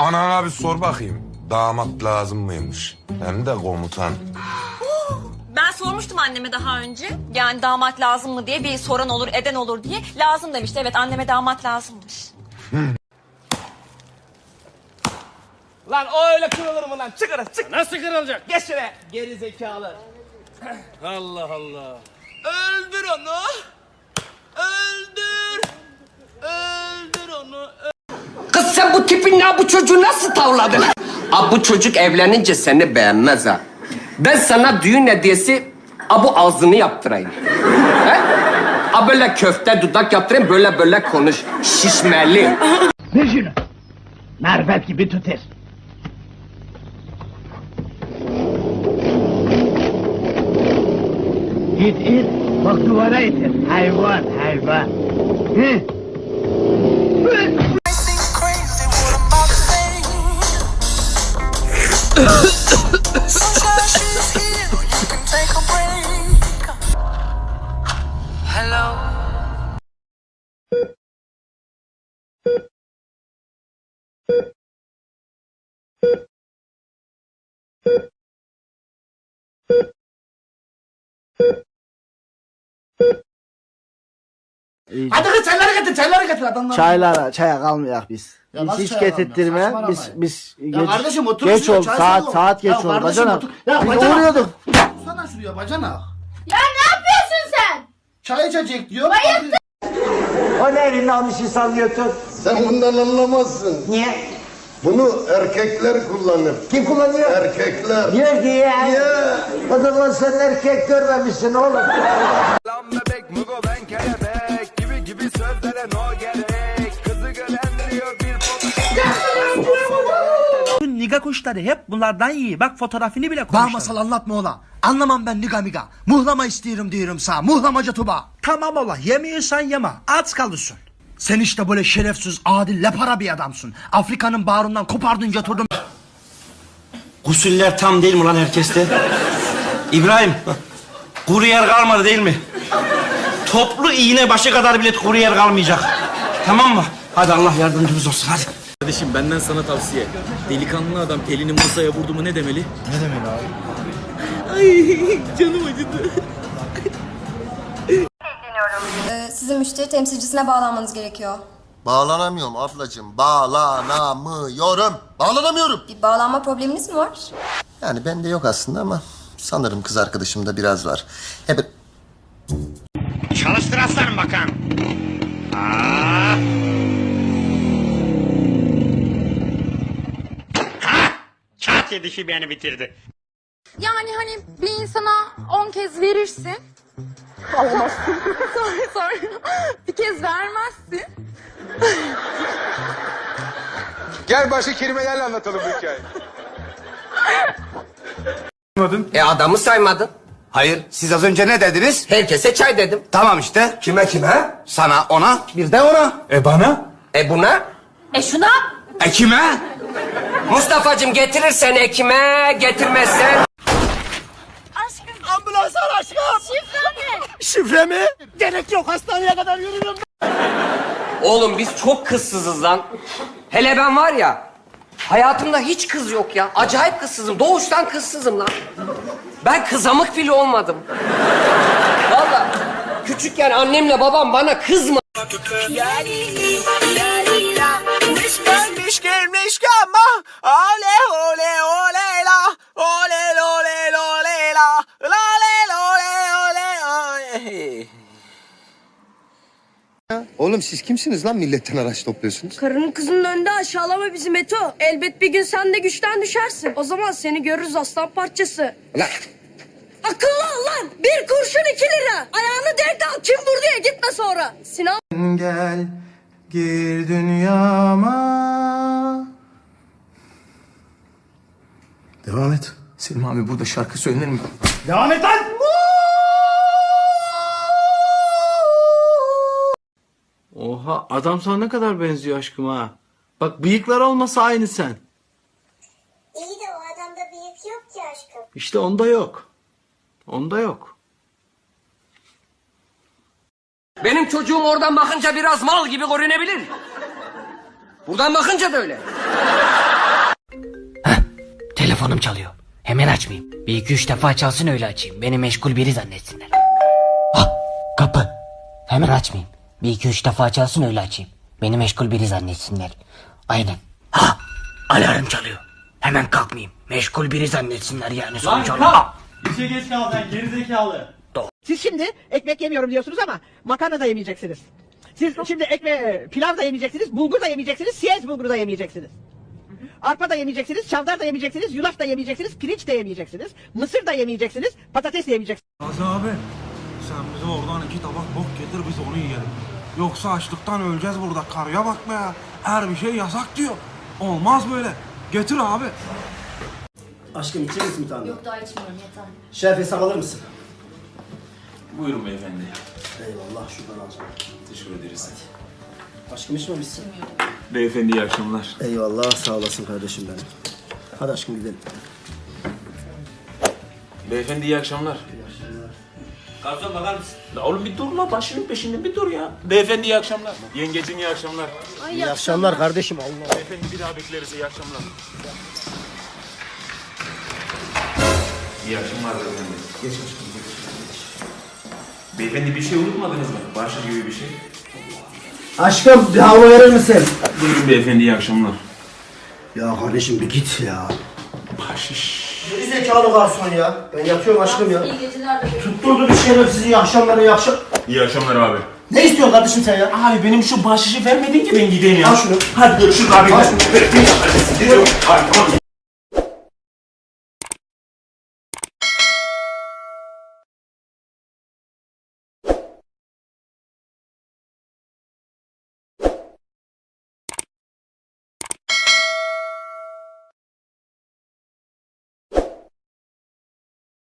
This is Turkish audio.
Anana bir sor bakayım. Damat lazım mıymış? Hem de komutan. Ben sormuştum anneme daha önce. Yani damat lazım mı diye bir soran olur, eden olur diye. Lazım demişti. Evet anneme damat lazımmış. Lan o öyle kırılır mı lan? Çık oraya çık. Nasıl kırılacak? Geç şuraya. Geri zekalı. Allah Allah. Öldür onu. Öldür. Öldür onu. Kız sen bu çocuğu nasıl tavladın? Aa, bu çocuk evlenince seni beğenmez ha. Ben sana düğün hediyesi abu ağzını yaptırayım. He? Böyle köfte dudak yaptırayım böyle böyle konuş. Şişmeli. Ver şunu. Marifet gibi tutar. İt it. Bak duvara itir. Hayvan hayvan. Hı. Sunshine, she's here. You can take a break. Hadi kız çayları getir çayları getir adamlar. Çaylara, çaya kalmayak biz. Ya hiç getirttirme. kalmayak? Biz biz Ya geç, kardeşim otur geç çay Saat salon. saat geç Ya kardeşim Bacana. otur. Ya Biz bacana. uğruyorduk. Sana şuraya bacana. Ya ne yapıyorsun sen? Çay içecek diyor. O ne elini almışı sallıyorsun? Sen bundan anlamazsın. Niye? Bunu erkekler kullanır. Kim kullanıyor? Erkekler. Niye diye? Ya. O zaman sen erkek görmemişsin oğlum. Sözlere no gerek. Kızı gören diyor bir Niga kuşları hep bunlardan iyi. Bak fotoğrafını bile koymuşlar. masal anlatma ola. Anlamam ben niga miga. Muhlama istiyorum diyorum sana. Muhlamacı tuba. Tamam ola yemiyorsan yeme. Aç kalırsın. Sen işte böyle şerefsiz, adil, lepara bir adamsın. Afrika'nın bağrından kopardın götürdün. Gusüller tam değil mi lan herkeste? İbrahim, kuru yer kalmadı değil mi? Toplu iğne başı kadar bile kuru yer kalmayacak. Tamam mı? Hadi Allah yardımcımız olsun hadi. Kardeşim benden sana tavsiye. Delikanlı adam elini masaya vurdu mu ne demeli? Ne demeli abi? Ay canım acıdı. Ee, sizin müşteri temsilcisine bağlanmanız gerekiyor. Bağlanamıyorum ablacığım. Bağlanamıyorum. Bağlanamıyorum. Bir bağlanma probleminiz mi var? Yani bende yok aslında ama sanırım kız arkadaşımda biraz var. Hep bakan. Aa. Ha! Kağıt yedişi beni bitirdi. Yani hani bir insana 10 kez verirsin. Alamazsın. sonra, sonra bir kez vermezsin. Gel başka kelimelerle anlatalım bu hikayeyi. E adamı saymadın. Hayır, siz az önce ne dediniz? Herkese çay dedim. Tamam işte. Kime kime? Sana, ona, bir de ona. E bana? E buna? E şuna E kime? Mustafa'cığım getirirsen ekime, getirmezsen... Ambulans ar aşkım. Şifre mi? Şifre mi? Gerek yok hastaneye kadar yürürüm. Oğlum biz çok kızsızız lan. Hele ben var ya, hayatımda hiç kız yok ya. Acayip kızsızım. Doğuştan kızsızım lan. Ben kızamık bile olmadım. Vallahi küçükken annemle babam bana kızma. Gelmiş Oğlum siz kimsiniz lan milletten araç topluyorsunuz? Karının kızının önünde aşağılama bizi Meto. Elbet bir gün sen de güçten düşersin. O zaman seni görürüz aslan parçası. Lan Akıllı ol lan. Bir kurşun iki lira. Ayağını dert al. Kim vurdu ya gitme sonra. Sinan Gel gir dünyama. Devam et. Selim abi burada şarkı söylenir mi? Devam et lan! Oha adam sana ne kadar benziyor aşkım ha. Bak bıyıklar olmasa aynı sen. İyi de o adamda bıyık yok ki aşkım. İşte onda yok. Onda yok. Benim çocuğum oradan bakınca biraz mal gibi görünebilir. Buradan bakınca da öyle. Telefonum çalıyor. Hemen açmayayım. Bir iki üç defa çalsın öyle açayım. Beni meşgul biri zannetsinler. Ah kapı. Hemen açmayayım. Bir iki üç defa çalsın öyle açayım. Beni meşgul biri zannetsinler. Aynen. Ha alarm çalıyor. Hemen kalkmayayım. Meşgul biri zannetsinler yani sonuç olarak. Ah! İşe geç kalacaksın gerizekalı. Siz şimdi ekmek yemiyorum diyorsunuz ama makarna da yemeyeceksiniz. Siz şimdi ekme pilav da yemeyeceksiniz, bulgur da yemeyeceksiniz, siyez bulgur da yemeyeceksiniz. Arpa da yemeyeceksiniz, çavdar da yemeyeceksiniz, yulaf da yemeyeceksiniz, pirinç de yemeyeceksiniz, mısır da yemeyeceksiniz, patates de yemeyeceksiniz. Gazi abi sen bize oradan iki tabak bok getir biz onu yiyelim. Yoksa açlıktan öleceğiz burada. Karıya bak be ya. Her bir şey yasak diyor. Olmaz böyle. Getir abi. Aşkım içer misin bir tane? Yok daha içmiyorum yeter. Şeref hesap alır mısın? Buyurun beyefendi. Eyvallah şuradan alacağım. Teşekkür ederiz. Aşkım içmemişsin. Beyefendi iyi akşamlar. Eyvallah sağ olasın kardeşim benim. Hadi aşkım gidelim. Beyefendi iyi akşamlar. Garson bakar mısın? La oğlum bir dur la başının peşinde bir dur ya. Beyefendi iyi akşamlar. Yengecim iyi akşamlar. İyi akşamlar kardeşim Allah. Beyefendi bir daha bekleriz iyi akşamlar. İyi akşamlar beyefendi. Geç Beyefendi bir şey unutmadınız mı? Başlık gibi bir şey. Aşkım bir hava verir misin? Buyurun beyefendi iyi akşamlar. Ya kardeşim bir git ya. Bahşiş. Geri zekalı garson ya. Ben yatıyorum aşkım ya. İyi geceler de Tutturdu bir şerefsiz iyi akşamlar iyi akşam. İyi akşamlar abi. Ne istiyorsun kardeşim sen ya? Abi benim şu bahşişi vermedin ki ben gideyim ya. Al şunu. Hadi görüşürüz abi. Al şunu. Hadi tamam.